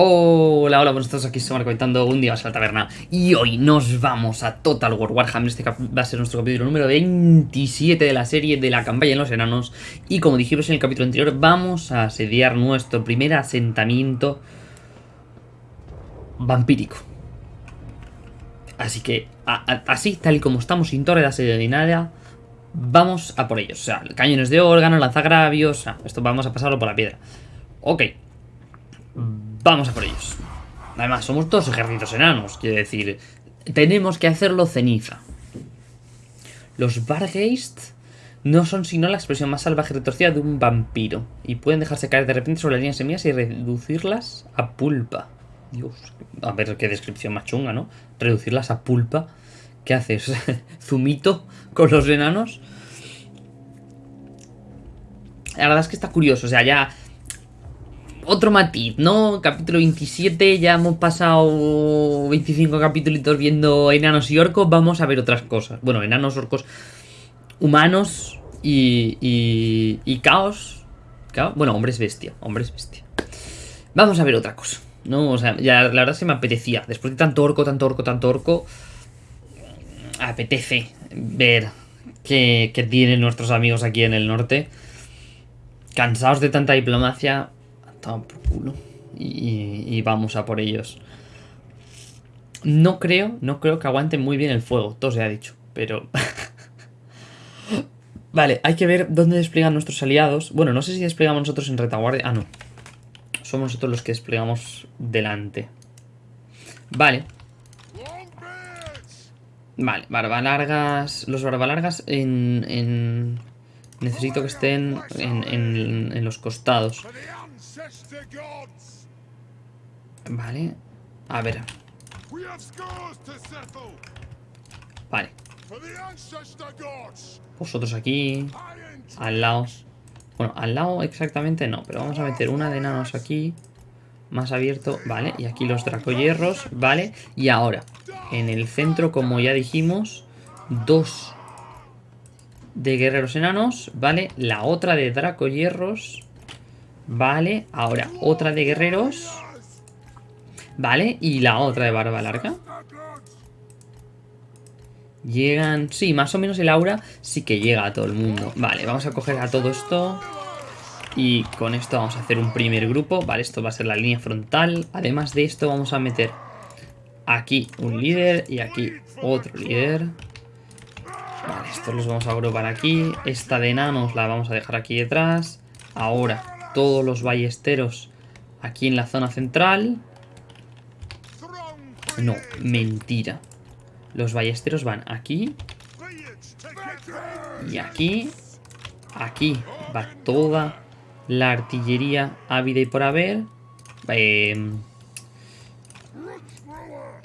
Hola, hola, buenos estamos aquí, estamos comentando un día más a la taberna. Y hoy nos vamos a Total War Warhammer. Este va a ser nuestro capítulo número 27 de la serie de la campaña en los enanos. Y como dijimos en el capítulo anterior, vamos a asediar nuestro primer asentamiento vampírico. Así que, así, tal y como estamos sin torre de asedio ni nada Vamos a por ellos, o sea, cañones de órgano, lanzagravios, esto vamos a pasarlo por la piedra. Ok Vamos a por ellos. Además, somos dos ejércitos enanos, quiere decir, tenemos que hacerlo ceniza. Los Bargeist no son sino la expresión más salvaje y retorcida de un vampiro, y pueden dejarse caer de repente sobre las líneas semillas y reducirlas a pulpa. Dios, a ver qué descripción más chunga, ¿no? Reducirlas a pulpa. ¿Qué haces? ¿Zumito con los enanos? La verdad es que está curioso, o sea, ya otro matiz, ¿no? Capítulo 27, ya hemos pasado 25 capítulos viendo enanos y orcos, vamos a ver otras cosas. Bueno, enanos, orcos, humanos y, y, caos. Bueno, hombres bestia, hombres bestia. Vamos a ver otra cosa, ¿no? O sea, ya la verdad que me apetecía. Después de tanto orco, tanto orco, tanto orco, apetece ver qué, qué tienen nuestros amigos aquí en el norte. Cansados de tanta diplomacia, por culo. Y, vamos a por ellos. No creo, no creo que aguanten muy bien el fuego, todo se ha dicho, pero... vale, hay que ver dónde despliegan nuestros aliados. Bueno, no sé si desplegamos nosotros en retaguardia. Ah, no. Somos nosotros los que desplegamos delante. Vale. Vale, barba largas. Los barba largas en, en... Necesito que estén en los costados. Vale. A ver. Vale. Vosotros aquí. Al lado. Bueno, al lado exactamente no, pero vamos a meter una de enanos aquí. Más abierto, vale. Y aquí los dracoyerros, vale. Y ahora, en el centro, como ya dijimos, dos de guerreros enanos, vale. La otra de dracoyerros Vale, ahora otra de guerreros. Vale, y la otra de barba larga. Llegan... Sí, más o menos el aura sí que llega a todo el mundo. Vale, vamos a coger a todo esto. Y con esto vamos a hacer un primer grupo. Vale, esto va a ser la línea frontal. Además de esto vamos a meter aquí un líder y aquí otro líder. Vale, estos los vamos a agrupar aquí. Esta de enanos la vamos a dejar aquí detrás. Ahora todos los ballesteros aquí en la zona central. No, mentira. Los ballesteros van aquí. Y aquí. Aquí va toda la artillería ávida y por haber. Em,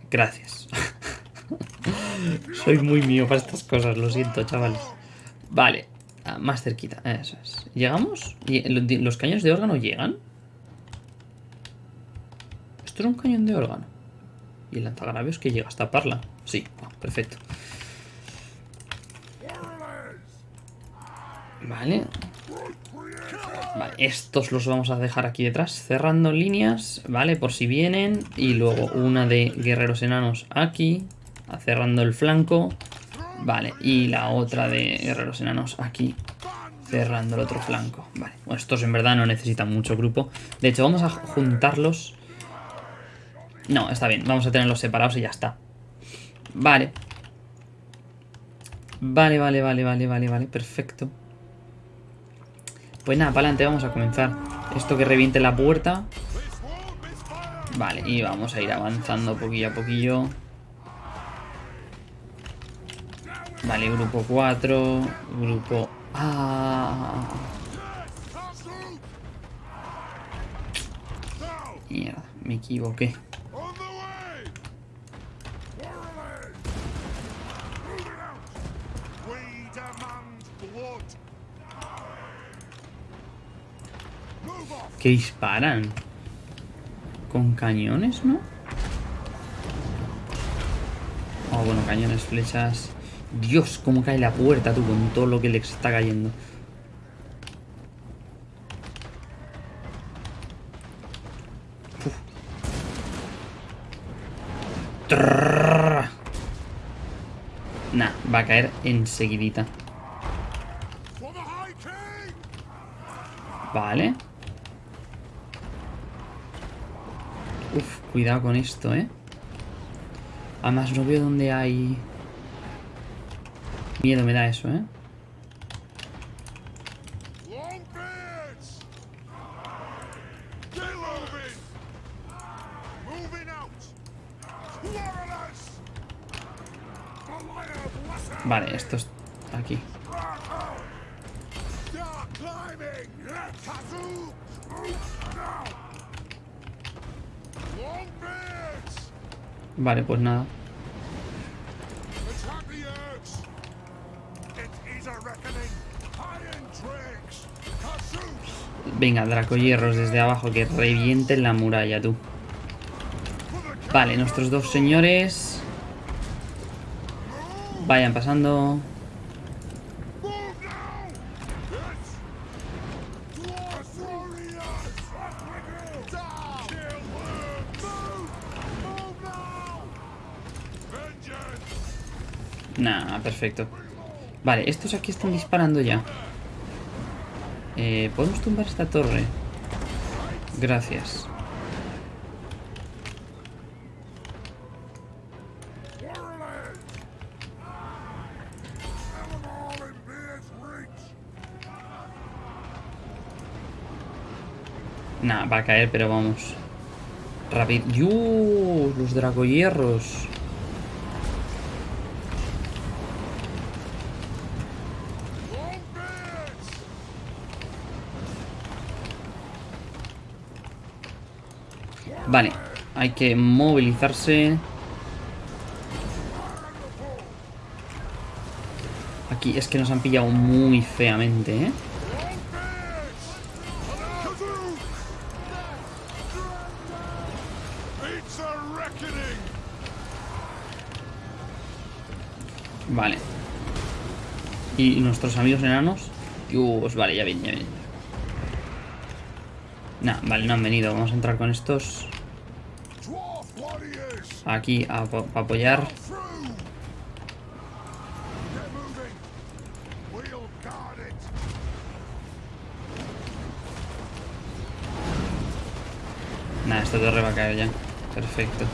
gracias. Soy muy mío para estas cosas, lo siento, chavales. Vale, Ah, más cerquita, eso es. ¿Llegamos? ¿Los cañones de órgano llegan? Esto es un cañón de órgano. ¿Y el lanzagravios que llega hasta Parla? Sí, perfecto. Vale. Vale, estos los vamos a dejar aquí detrás, cerrando líneas, ¿vale? Por si vienen. Y luego una de guerreros enanos aquí, cerrando el flanco. Vale, y la otra de guerreros enanos aquí, cerrando el otro flanco. Vale, bueno, estos en verdad no necesitan mucho grupo. De hecho, vamos a juntarlos. No, está bien, vamos a tenerlos separados y ya está. Vale. Vale, vale, vale, vale, vale, vale, perfecto. Pues nada, para adelante, vamos a comenzar. Esto que reviente la puerta. Vale, y vamos a ir avanzando poquillo a poquillo. Vale, grupo 4, grupo A. Mierda, me equivoqué. ¿Qué disparan? ¿Con cañones, no? Oh, bueno, cañones, flechas... Dios, cómo cae la puerta, tú, con todo lo que le está cayendo. Nah, va a caer enseguidita. Vale. Uf, cuidado con esto, ¿eh? Además no veo dónde hay... Miedo me da eso, ¿eh? Vale, esto es aquí. Vale, pues nada. Venga, Dracohierros desde abajo que revienten la muralla, tú. Vale, nuestros dos señores... Vayan pasando. Nah, perfecto. Vale, estos aquí están disparando ya. Eh, ¿Podemos tumbar esta torre? Gracias. Nah, va a caer, pero vamos. Rápido. ¡Dios! Los dragohierros. Vale, hay que movilizarse. Aquí es que nos han pillado muy feamente, ¿eh? Vale. ¿Y nuestros amigos enanos? Dios, vale, ya vienen, ya vienen. Nah, vale, no han venido. Vamos a entrar con estos! Aquí a, a apoyar. Nah, esta torre va a caer ya. Perfecto.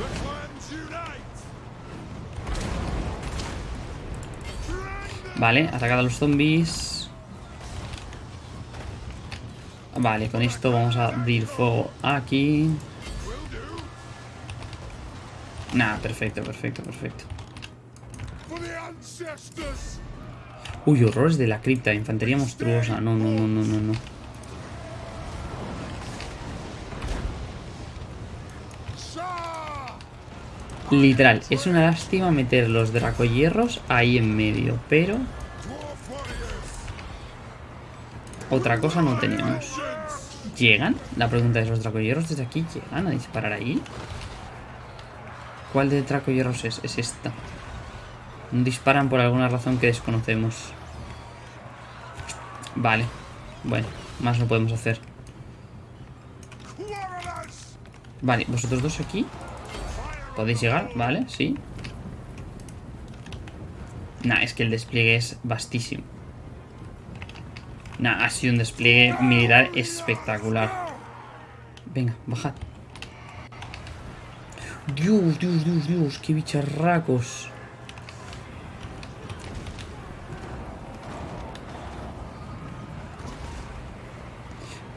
Vale, atacad a los zombies. Vale, con esto vamos a abrir fuego aquí. Nah, perfecto, perfecto, perfecto. Uy, horrores de la cripta, infantería monstruosa. No, no, no, no, no, no. Literal, es una lástima meter los dracohierros ahí en medio, pero otra cosa no tenemos. ¿Llegan? La pregunta es, ¿los dracohierros desde aquí llegan a disparar ahí? ¿Cuál de dracohierros es? Es esta. Disparan por alguna razón que desconocemos. Vale. Bueno, más no podemos hacer. Vale, vosotros dos aquí. ¿Podéis llegar? Vale, sí. Nah, es que el despliegue es vastísimo. Nah, ha sido un despliegue militar espectacular. Venga, bajad. Dios, Dios, Dios, Dios, qué bicharracos.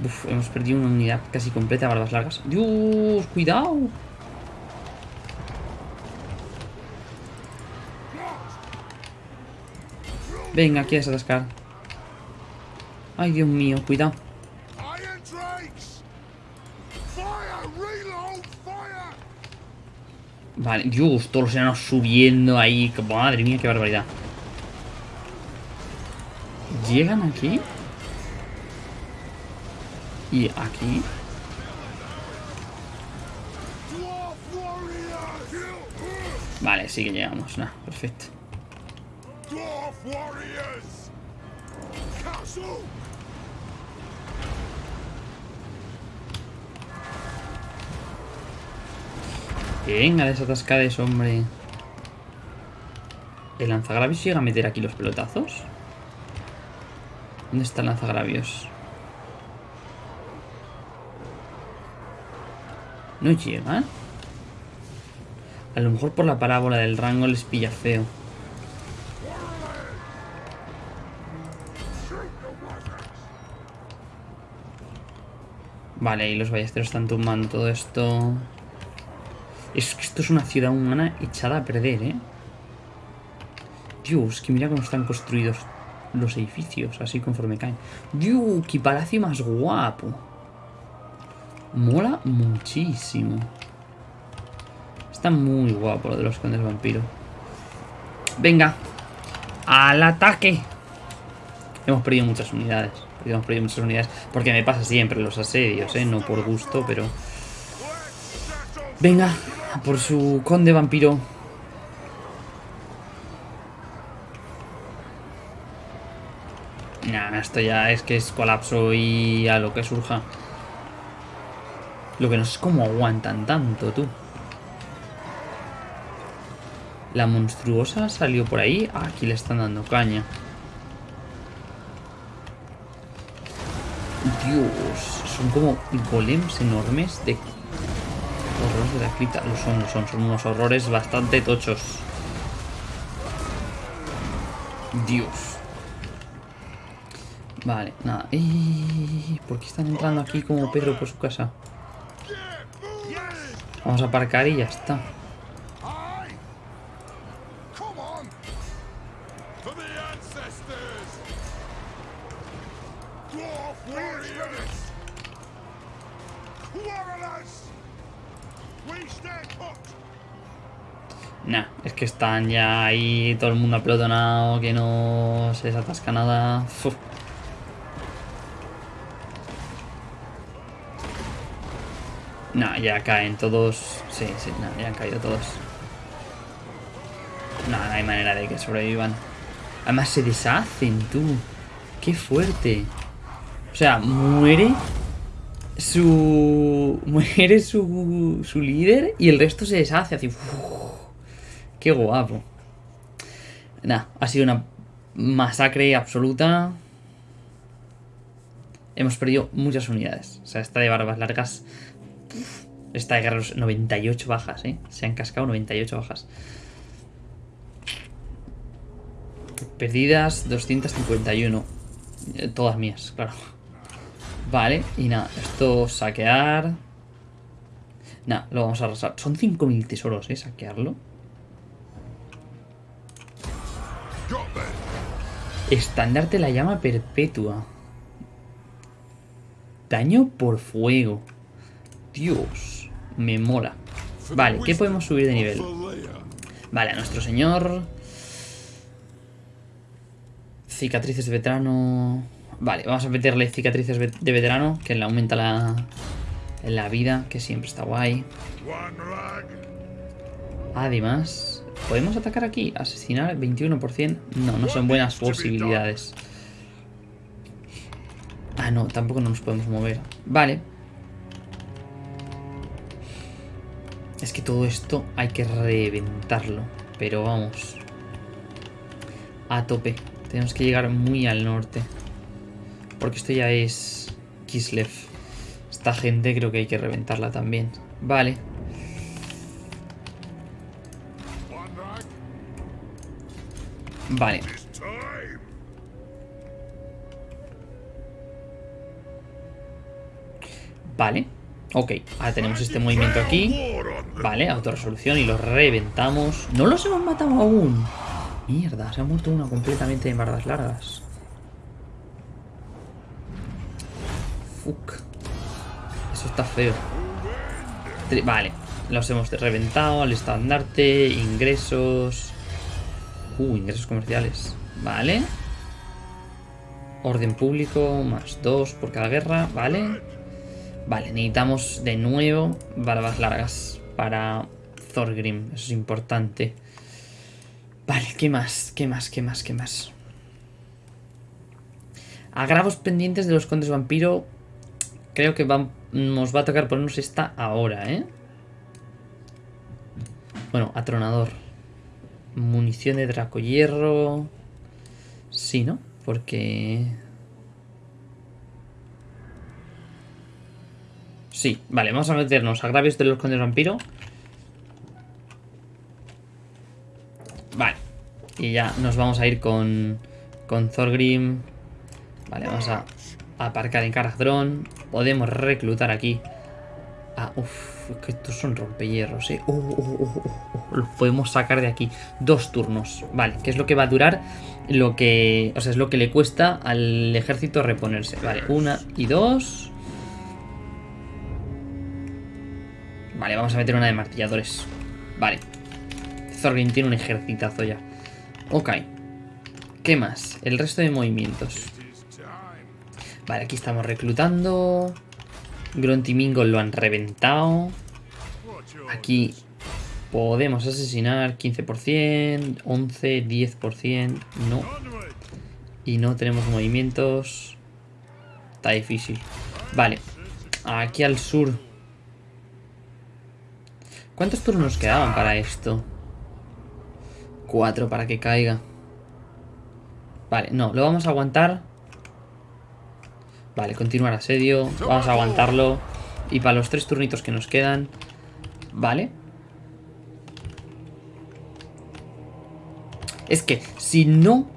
Uf, hemos perdido una unidad casi completa, barbas largas. Dios, cuidado. Venga, quieres atascar. Ay, Dios mío, cuidado. Vale, Dios, todos los enanos subiendo ahí. Madre mía, qué barbaridad. ¿Llegan aquí? ¿Y aquí? Dwarf warriors! Vale, sí que llegamos. Nah, perfecto. Venga, desatascades, hombre. ¿El lanzagravios llega a meter aquí los pelotazos? ¿Dónde está el lanzagravios? No llega. A lo mejor por la parábola del rango les pilla feo. Vale, y los ballesteros están tumbando todo esto. Es que esto es una ciudad humana echada a perder, ¿eh? Dios, que mira cómo están construidos los edificios, así conforme caen. Dios, qué palacio más guapo. Mola muchísimo. Está muy guapo lo de los condes vampiro. Venga, al ataque. Hemos perdido muchas unidades. Hemos perdido muchas unidades. Porque me pasa siempre los asedios, ¿eh? No por gusto, pero... Venga, por su conde vampiro. Nah, esto ya es que es colapso y a lo que surja. Lo que no sé es cómo aguantan tanto, tú. La monstruosa salió por ahí. Aquí le están dando caña. Dios, son como golems enormes de horrores de la cripta. Lo son, lo son, son unos horrores bastante tochos. Dios. Vale, nada. ¡Ey! ¿Por qué están entrando aquí como Pedro por su casa? Vamos a aparcar y ya está. Están ya ahí todo el mundo aplotonado, que no se desatasca nada. Uf. Nah, ya caen todos. Sí, sí, nah, ya han caído todos. No, no hay manera de que sobrevivan. Además se deshacen, tú. Qué fuerte. O sea, muere su... Muere su, su líder y el resto se deshace. Así. Uf. Qué guapo. Nah, ha sido una masacre absoluta. Hemos perdido muchas unidades. O sea, esta de barbas largas... Esta de guerreros... 98 bajas, ¿eh? Se han cascado 98 bajas. Perdidas 251. Eh, Todas mías, claro. Vale, y nada, esto saquear. Nada, lo vamos a arrasar. Son 5.000 tesoros, ¿eh? Saquearlo. Them. Estandarte la llama perpetua. Daño por fuego. Dios, me mola. Vale, ¿qué podemos subir de nivel? Vale, a nuestro señor. Cicatrices de veterano. Vale, vamos a meterle cicatrices de veterano, que le aumenta la, la vida, que siempre está guay. Además, ¿podemos atacar aquí? ¿Asesinar 21%? No, no son buenas posibilidades. Ah, no, tampoco no nos podemos mover. Vale. Es que todo esto hay que reventarlo. Pero vamos. A tope. Tenemos que llegar muy al norte. Porque esto ya es Kislev. Esta gente creo que hay que reventarla también. Vale. Vale. Vale. Ok, ahora tenemos este movimiento aquí. Vale, autorresolución y los reventamos. No los hemos matado aún. Mierda, se ha muerto uno completamente en bardas largas. Fuck. Eso está feo. Vale, los hemos reventado al estandarte, ingresos. Uh, ingresos comerciales. Vale. Orden público, más dos por cada guerra, vale. Vale, necesitamos de nuevo barbas largas para Thorgrim, eso es importante. Vale, ¿qué más? ¿Qué más? ¿Qué más? ¿Qué más? Agravos pendientes de los condes vampiro. Creo que va- nos va a tocar ponernos esta ahora, ¿eh? Bueno, atronador. Munición de draco hierro. Sí, ¿no? Porque... Sí, vale, vamos a meternos agravios de los condes vampiro. Vale. Y ya nos vamos a ir con, con Thorgrim. Vale, vamos a aparcar en Caradrón. Podemos reclutar aquí. Ah, uff, que estos son rompehierros, eh. Uh, uh, uh, uh, los podemos sacar de aquí. Dos turnos. Vale, que es lo que va a durar. Lo que. O sea, es lo que le cuesta al ejército reponerse. Vale, una y dos. Vale, vamos a meter una de martilladores. Vale. Thorgrim tiene un ejercitazo ya. Ok. ¿Qué más? El resto de movimientos. Vale, aquí estamos reclutando. Gruntimingo lo han reventado. Aquí podemos asesinar 15%, 11, 10%. No. Y no tenemos movimientos. Está difícil. Vale. Aquí al sur. ¿Cuántos turnos quedaban para esto? Cuatro para que caiga. Vale, no, lo vamos a aguantar. Vale, continuar asedio. Vamos a aguantarlo. Y para los tres turnitos que nos quedan. Vale. Es que si no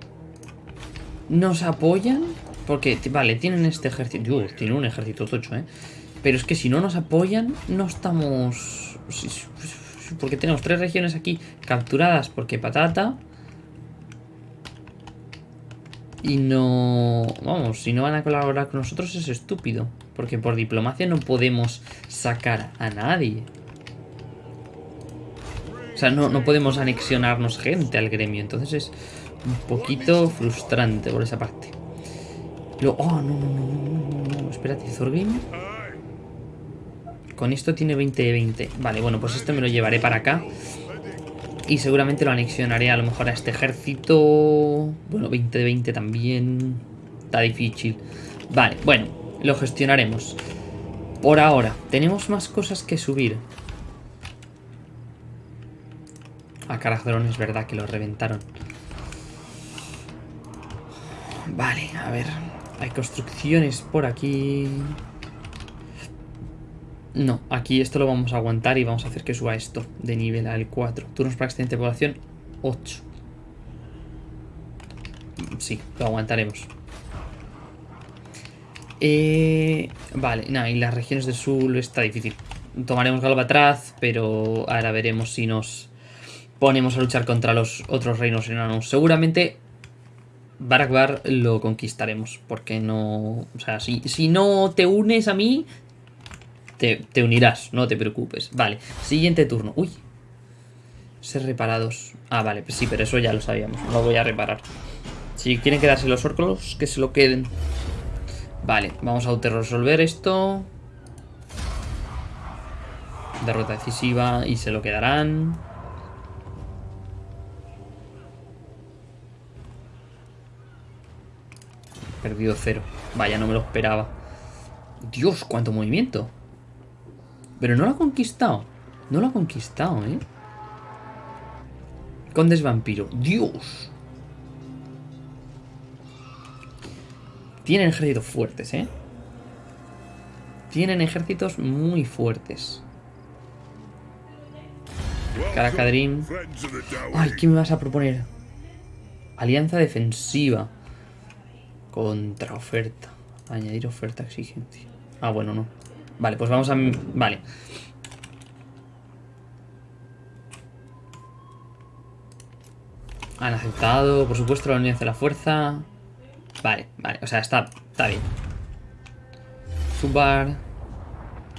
nos apoyan. Porque, vale, tienen este ejército. Dios, tiene un ejército tocho, ¿eh? Pero es que si no nos apoyan, no estamos. Porque tenemos tres regiones aquí capturadas porque patata. Y no... Vamos, si no van a colaborar con nosotros es estúpido. Porque por diplomacia no podemos sacar a nadie. O sea, no, no podemos anexionarnos gente al gremio. Entonces es un poquito frustrante por esa parte. Lo... Oh, no, no, no, no, no. Espérate, Thorgrim. Con esto tiene 20 de 20. Vale, bueno, pues este me lo llevaré para acá. Y seguramente lo anexionaré a lo mejor a este ejército. Bueno, 20 de 20 también. Está difícil. Vale, bueno, lo gestionaremos. Por ahora, tenemos más cosas que subir. A Carazón es verdad que lo reventaron. Vale, a ver. Hay construcciones por aquí. No, aquí esto lo vamos a aguantar y vamos a hacer que suba esto de nivel al 4. Turnos para excedente de población 8. Sí, lo aguantaremos. Eh, vale, nada, y las regiones del sur está difícil. Tomaremos Galbatraz, pero ahora veremos si nos ponemos a luchar contra los otros reinos enanos. Seguramente Barakbar lo conquistaremos, porque no... O sea, si, si no te unes a mí, te, unirás, no te preocupes. Vale, siguiente turno. Uy. Ser reparados. Ah, vale, pues sí, pero eso ya lo sabíamos. No voy a reparar. Si quieren quedarse los orcos, que se lo queden. Vale, vamos a auto-resolver esto. Derrota decisiva y se lo quedarán. Perdido cero. Vaya, no me lo esperaba. Dios, cuánto movimiento. Pero no lo ha conquistado. No lo ha conquistado, ¿eh? Condes vampiro. Dios. Tienen ejércitos fuertes, ¿eh? Tienen ejércitos muy fuertes. Caracadrim. Ay, ¿qué me vas a proponer? Alianza defensiva. Contraoferta. Añadir oferta exigencia. Ah, bueno, no. Vale, pues vamos a... Vale. Han aceptado, por supuesto, la unión de la fuerza. Vale, vale, o sea, está, está bien. Subar.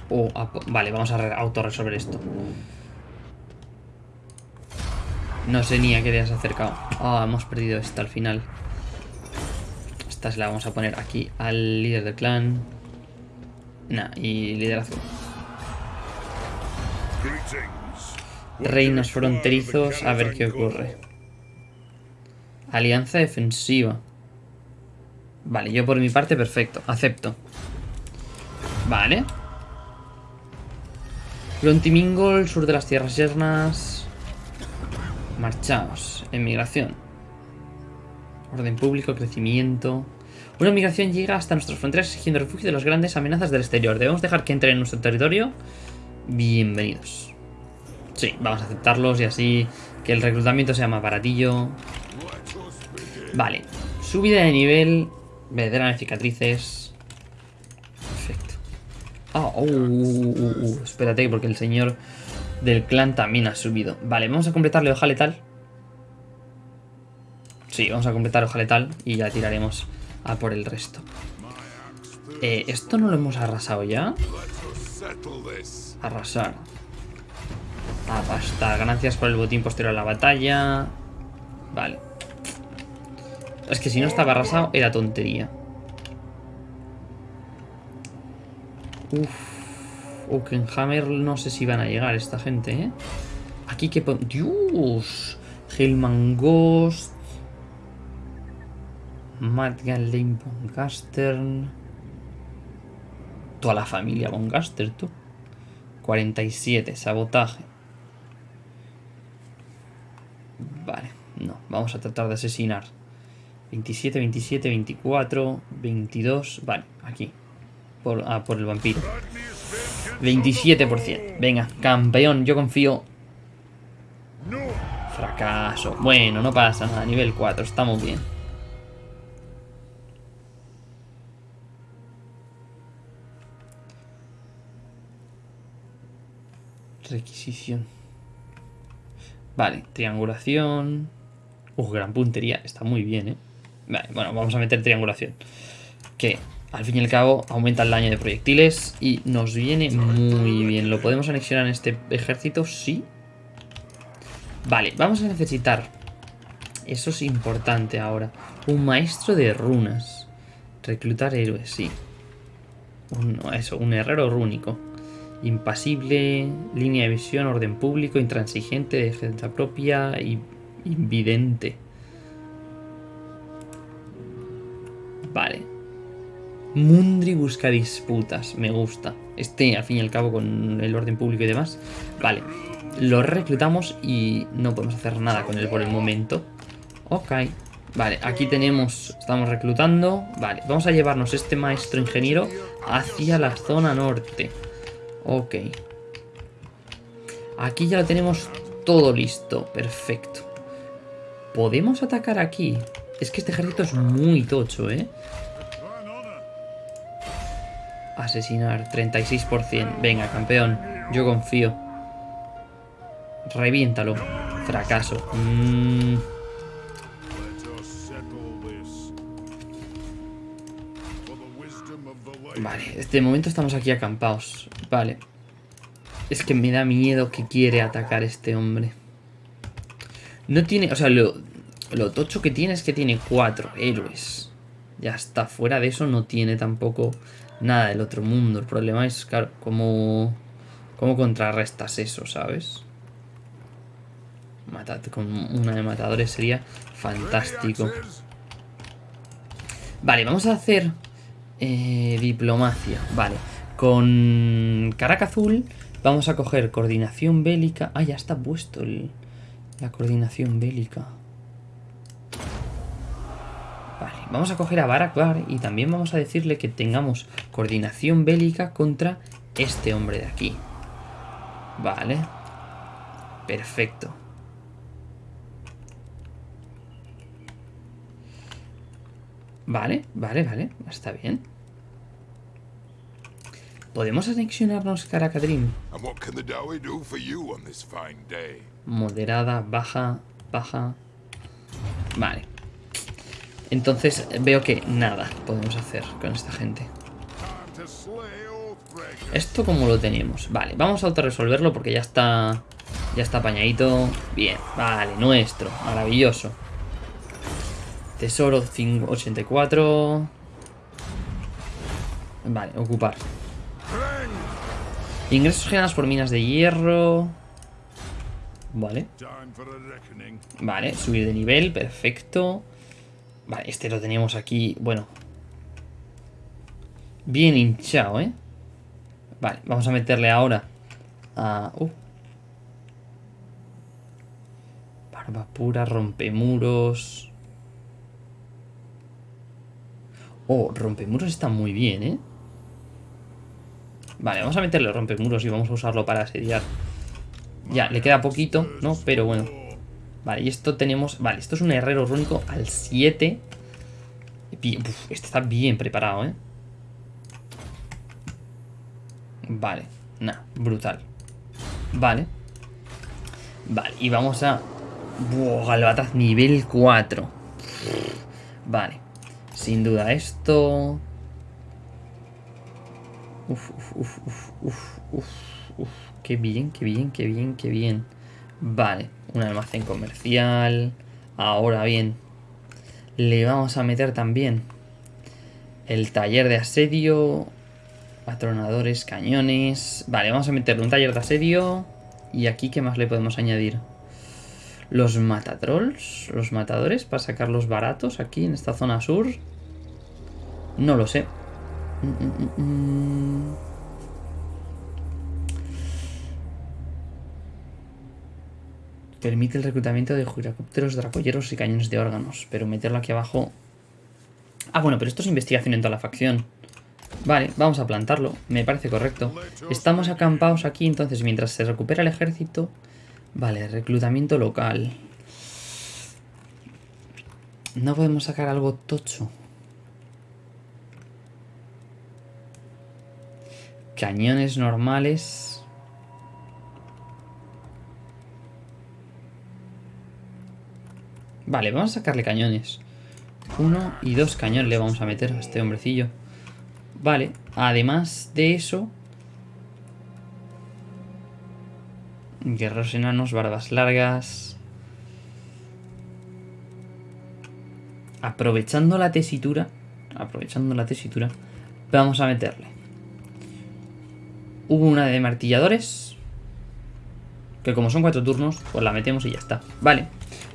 Oh, vale, vamos a re- autorresolver esto. No sé ni a qué te has acercado. Ah, hemos perdido esta al final. Esta se la vamos a poner aquí al líder del clan. Nah, y liderazgo. Reinos fronterizos, a ver qué ocurre. Alianza defensiva. Vale, yo por mi parte, perfecto. Acepto. Vale. Lontimingol, sur de las tierras yernas. Marchaos. Emigración. Orden público, crecimiento. Una migración llega hasta nuestras fronteras exigiendo refugio de las grandes amenazas del exterior. ¿Debemos dejar que entren en nuestro territorio? Bienvenidos. Sí, vamos a aceptarlos y así que el reclutamiento sea más baratillo. Vale. Subida de nivel. De cicatrices. Perfecto. Ah, uh, uh, uh, uh, espérate, porque el señor del clan también ha subido. Vale, vamos a completarle hoja letal. Sí, vamos a completar hoja letal y ya tiraremos a por el resto. Eh, ¿Esto no lo hemos arrasado ya? Arrasar. Apastar. Gracias por el botín posterior a la batalla. Vale. Es que si no estaba arrasado era tontería. Uf. Oakenhammer no sé si van a llegar esta gente, ¿eh? Aquí que... ¡Dios! Hellman Ghost. Matt Lane Boncaster. Toda la familia Boncaster, tú. 47, sabotaje. Vale, no, vamos a tratar de asesinar. 27, 27, 24, 22. Vale, aquí. Por, ah, por el vampiro. 27%. Venga, campeón, yo confío. Fracaso. Bueno, no pasa nada. Nivel 4, estamos bien. Requisición. Vale, triangulación. Uf, gran puntería. Está muy bien, ¿eh? Vale, bueno, vamos a meter triangulación. Que al fin y al cabo aumenta el daño de proyectiles y nos viene muy bien. ¿Lo podemos anexionar en este ejército? Sí. Vale, vamos a necesitar, eso es importante ahora, un maestro de runas. Reclutar héroes, sí. Un, eso, un herrero rúnico. Impasible, línea de visión, orden público, intransigente, defensa propia y invidente. Vale. Mundri busca disputas, me gusta. Este, al fin y al cabo, con el orden público y demás. Vale, lo reclutamos y no podemos hacer nada con él por el momento. Ok. Vale, aquí tenemos, estamos reclutando. Vale, vamos a llevarnos este maestro ingeniero hacia la zona norte. Ok. Aquí ya lo tenemos todo listo, perfecto. ¿Podemos atacar aquí? Es que este ejército es muy tocho, ¿eh? Asesinar, 36%. Venga, campeón. Yo confío. Reviéntalo. Fracaso. Mm. Este momento estamos aquí acampados. Vale. Es que me da miedo que quiere atacar este hombre. No tiene... O sea, lo, lo tocho que tiene es que tiene cuatro héroes. Ya está. Fuera de eso no tiene tampoco nada del otro mundo. El problema es, claro, cómo, cómo contrarrestas eso, ¿sabes? Matate con una de matadores sería fantástico. Vale, vamos a hacer eh, diplomacia. Vale, con Caraca Azul vamos a coger coordinación bélica. Ah, ya está puesto la coordinación bélica. Vamos a coger a Barakbar y también vamos a decirle que tengamos coordinación bélica contra este hombre de aquí. Vale. Perfecto. Vale, vale, vale. Está bien. ¿Podemos anexionarnos Karakadrim? Moderada, baja, baja. Vale. Entonces veo que nada podemos hacer con esta gente. ¿Esto como lo tenemos? Vale, vamos a autorresolverlo porque ya está... Ya está apañadito. Bien, vale, nuestro. Maravilloso. Tesoro 84. Vale, ocupar. Ingresos generados por minas de hierro. Vale. Vale, subir de nivel, perfecto. Vale, este lo teníamos aquí, bueno. Bien hinchado, ¿eh? Vale, vamos a meterle ahora a... Uh. Barba pura, rompemuros. Oh, rompemuros está muy bien, ¿eh? Vale, vamos a meterle rompemuros y vamos a usarlo para asediar. Ya, le queda poquito, ¿no? Pero bueno. Vale, y esto tenemos... Vale, esto es un herrero rúnico al 7. Uf, este está bien preparado, ¿eh? Vale, nada, brutal. Vale. Vale, y vamos a... Buah, Galbataz nivel 4. Vale. Sin duda esto... Uf, uf, uf, uf, uf, uf. Qué bien, qué bien, qué bien, qué bien. Vale, un almacén comercial. Ahora bien, le vamos a meter también el taller de asedio, patronadores, cañones. Vale, vamos a meterle un taller de asedio. Y aquí, ¿qué más le podemos añadir? Los matatrolls, los matadores, para sacarlos baratos aquí en esta zona sur. No lo sé. Permite el reclutamiento de girocópteros, dracolleros y cañones de órganos. Pero meterlo aquí abajo... Ah, bueno, pero esto es investigación en toda la facción. Vale, vamos a plantarlo. Me parece correcto. Estamos acampados aquí, entonces, mientras se recupera el ejército... Vale, reclutamiento local. No podemos sacar algo tocho. Cañones normales. Vale, vamos a sacarle cañones. Uno y dos cañones le vamos a meter a este hombrecillo. Vale, además de eso... Guerreros enanos, barbas largas... Aprovechando la tesitura... Aprovechando la tesitura... Vamos a meterle. Hubo una de martilladores. Que como son cuatro turnos, pues la metemos y ya está. Vale.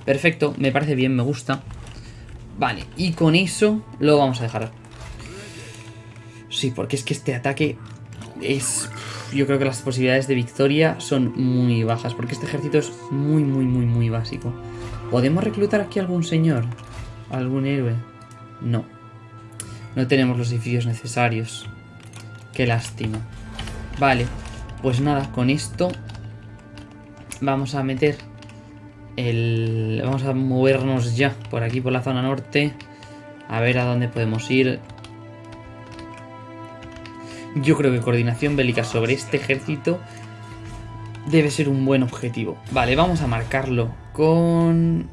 Perfecto, me parece bien, me gusta. Vale, y con eso lo vamos a dejar. Sí, porque es que este ataque es... Yo creo que las posibilidades de victoria son muy bajas, porque este ejército es muy, muy, muy, muy básico. ¿Podemos reclutar aquí algún señor? ¿Algún héroe? No. No tenemos los edificios necesarios. Qué lástima. Vale, pues nada, con esto vamos a meter el... Vamos a movernos ya por aquí, por la zona norte. A ver a dónde podemos ir. Yo creo que coordinación bélica sobre este ejército debe ser un buen objetivo. Vale, vamos a marcarlo con...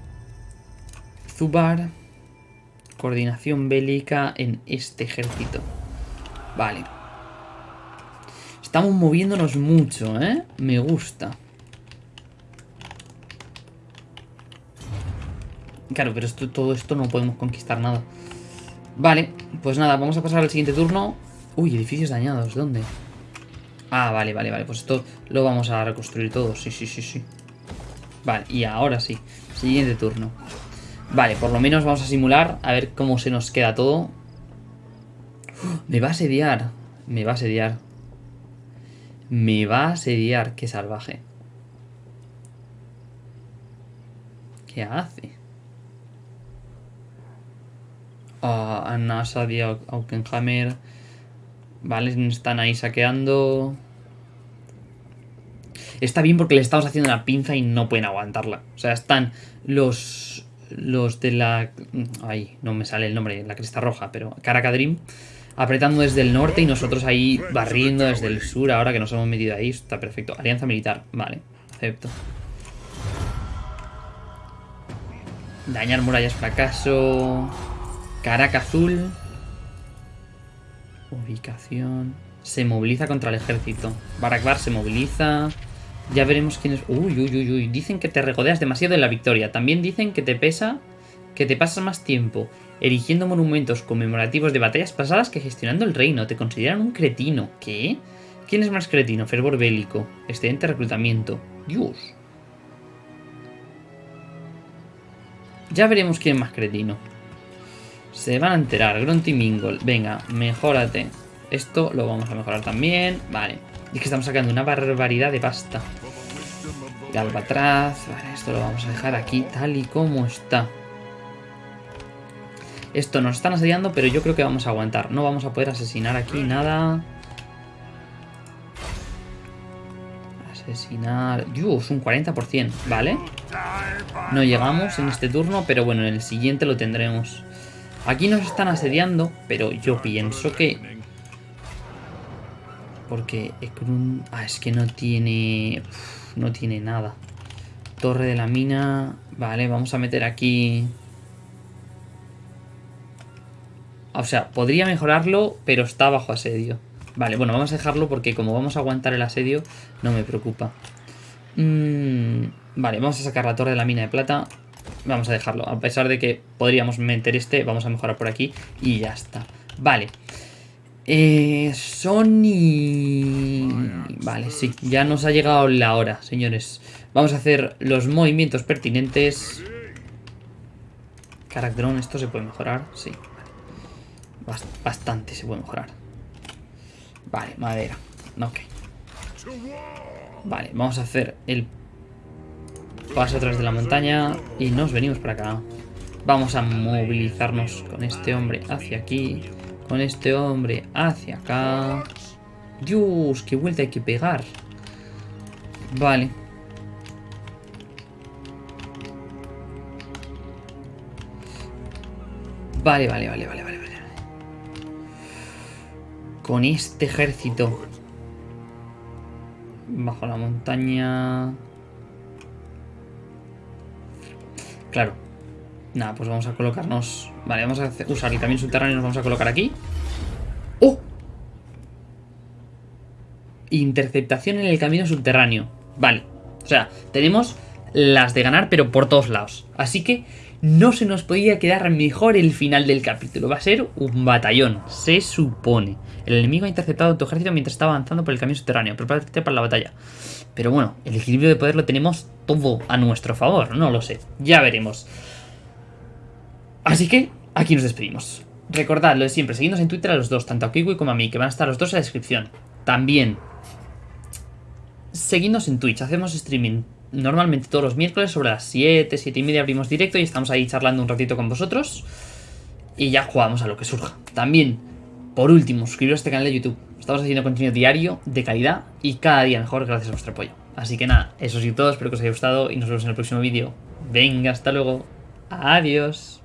Zubar. Coordinación bélica en este ejército. Vale. Estamos moviéndonos mucho, ¿eh? Me gusta. Claro, pero todo esto no podemos conquistar nada. Vale, pues nada, vamos a pasar al siguiente turno. Uy, edificios dañados, ¿dónde? Ah, vale, vale, vale, pues esto lo vamos a reconstruir todo, sí, sí, sí, sí. Vale, y ahora sí, siguiente turno. Vale, por lo menos vamos a simular, a ver cómo se nos queda todo. Me va a asediar, me va a asediar. Me va a asediar, qué salvaje. ¿Qué hace? a Anna, Sadia, Aukenhammer. Vale, están ahí saqueando. Está bien porque le estamos haciendo una pinza y no pueden aguantarla. O sea, están los los de la... Ay, no me sale el nombre, la cresta roja, pero Caracadrim apretando desde el norte y nosotros ahí barriendo desde el sur ahora que nos hemos metido ahí. Está perfecto. Alianza militar, vale, acepto. Dañar murallas, fracaso. Caraca azul. Ubicación. Se moviliza contra el ejército. Barakbar se moviliza. Ya veremos quién es. Uy, uy, uy, uy. Dicen que te regodeas demasiado en la victoria. También dicen que te pesa. Que te pasas más tiempo erigiendo monumentos conmemorativos de batallas pasadas que gestionando el reino. Te consideran un cretino. ¿Qué? ¿Quién es más cretino? Fervor bélico. Excelente reclutamiento. Dios. Ya veremos quién es más cretino. Se van a enterar. Grunty Mingle. Venga, mejórate. Esto lo vamos a mejorar también. Vale. Y es que estamos sacando una barbaridad de pasta. de Albatraz. Vale, esto lo vamos a dejar aquí tal y como está. Esto nos están asediando, pero yo creo que vamos a aguantar. No vamos a poder asesinar aquí nada. Asesinar... Dios, un 40%, ¿vale? No llegamos en este turno, pero bueno, en el siguiente lo tendremos. Aquí nos están asediando, pero yo pienso que... Porque Ekrun... Ah, es que no tiene... No tiene nada. Torre de la mina... Vale, vamos a meter aquí... O sea, podría mejorarlo, pero está bajo asedio. Vale, bueno, vamos a dejarlo porque como vamos a aguantar el asedio, no me preocupa. Mm, vale, vamos a sacar la torre de la mina de plata. Vamos a dejarlo. A pesar de que podríamos meter este, vamos a mejorar por aquí y ya está. Vale. Eh, Sony... Vale, sí, ya nos ha llegado la hora, señores. Vamos a hacer los movimientos pertinentes. Caracterón, esto se puede mejorar, sí. Bastante se puede mejorar. Vale, madera. Ok. Vale, vamos a hacer el paso atrás de la montaña y nos venimos para acá. Vamos a movilizarnos con este hombre hacia aquí, con este hombre hacia acá. Dios, qué vuelta hay que pegar. Vale. Vale, vale, vale, vale, vale. vale. Con este ejército. Bajo la montaña. Claro. Nada, pues vamos a colocarnos... Vale, vamos a usar el camino subterráneo y nos vamos a colocar aquí. ¡Oh! Interceptación en el camino subterráneo. Vale. O sea, tenemos las de ganar, pero por todos lados. Así que no se nos podía quedar mejor el final del capítulo. Va a ser un batallón, se supone. El enemigo ha interceptado tu ejército mientras estaba avanzando por el camino subterráneo. Prepárate para la batalla. Pero bueno, el equilibrio de poder lo tenemos todo a nuestro favor. No lo sé. Ya veremos. Así que aquí nos despedimos. Recordad lo de siempre, seguidnos en Twitter a los dos, tanto a Kiwi como a mí, que van a estar los dos en la descripción. También, seguidnos en Twitch, hacemos streaming normalmente todos los miércoles sobre las 7, 7 y media abrimos directo y estamos ahí charlando un ratito con vosotros. Y ya jugamos a lo que surja. También, por último, suscribiros a este canal de YouTube. Estamos haciendo contenido diario, de calidad y cada día mejor gracias a vuestro apoyo. Así que nada, eso sido todo, espero que os haya gustado y nos vemos en el próximo vídeo. Venga, hasta luego. Adiós.